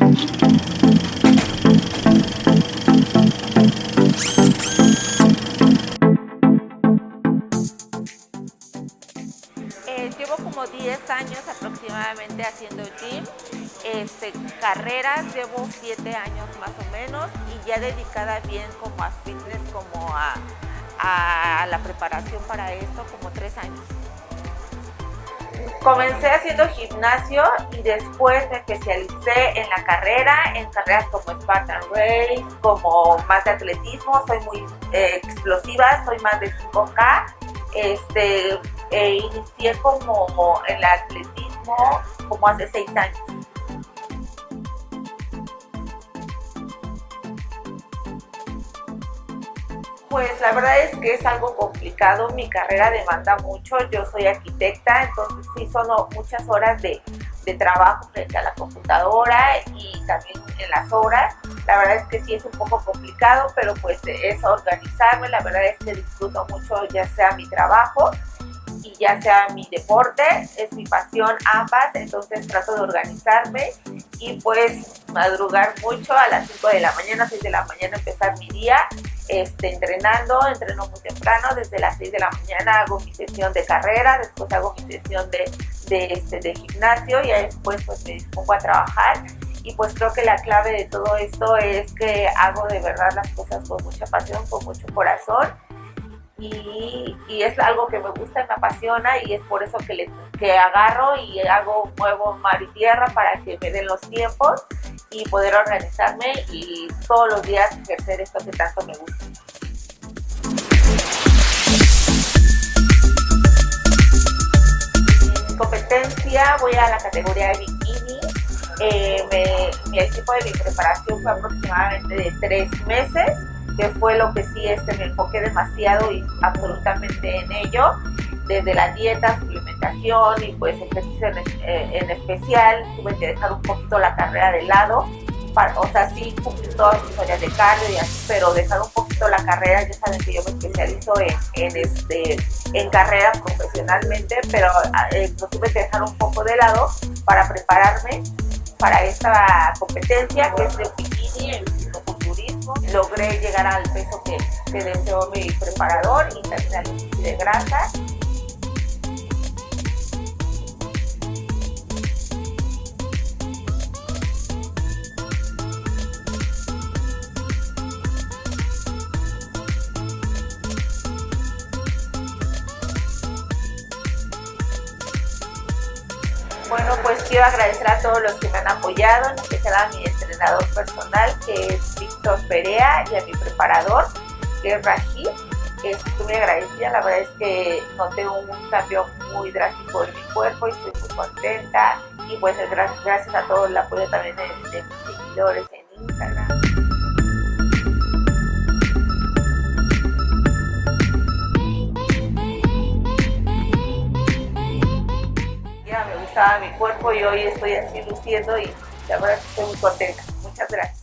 Eh, llevo como 10 años aproximadamente haciendo gym, este, carreras llevo 7 años más o menos y ya dedicada bien como a fitness, como a, a la preparación para esto, como 3 años. Comencé haciendo gimnasio y después me especialicé en la carrera, en carreras como Spartan Race, como más de atletismo, soy muy eh, explosiva, soy más de 5K. Este, e inicié como en el atletismo como hace 6 años. Pues la verdad es que es algo complicado, mi carrera demanda mucho, yo soy arquitecta, entonces sí son muchas horas de, trabajo frente a la computadora y también en las horas. La verdad es que sí es un poco complicado, pero pues es organizarme, la verdad es que disfruto mucho ya sea mi trabajo y ya sea mi deporte, es mi pasión ambas, entonces trato de organizarme y pues madrugar mucho. A las 5 de la mañana, 6 de la mañana empezar mi día este, entrenando, entreno muy temprano, desde las 6 de la mañana hago mi sesión de carrera, después hago mi sesión de, de, este, de gimnasio y después pues me dispongo a trabajar. Y pues creo que la clave de todo esto es que hago de verdad las cosas con mucha pasión, con mucho corazón. Y, es algo que me gusta, me apasiona y es por eso que, le, que agarro y hago, muevo mar y tierra para que me den los tiempos y poder organizarme y todos los días ejercer esto que tanto me gusta. En competencia voy a la categoría de bikini. Eh, mi equipo de mi preparación fue aproximadamente de tres meses que fue lo que sí este, me enfoqué demasiado y absolutamente en ello, desde la dieta, suplementación y pues ejercicio en, eh, en especial, tuve que dejar un poquito la carrera de lado, o sea, sí cumplí todas mis áreas de cardio y así, pero dejar un poquito la carrera, ya saben que yo me especializo en, en este, en carrera profesionalmente, pero eh, lo tuve que dejar un poco de lado para prepararme para esta competencia que es de bikini en logré llegar al peso que, que deseó mi preparador y también al de grasa Bueno, pues quiero agradecer a todos los que me han apoyado, en especial a mi entrenador personal, que es Víctor Perea, y a mi preparador, que es Rashid. Estoy muy agradecida, la verdad es que noté un cambio muy drástico en mi cuerpo y estoy muy contenta. Y pues gracias, a todo el apoyo también de mis seguidores en Instagram. Mi cuerpo y hoy estoy así luciendo y la verdad estoy muy contenta. Muchas gracias.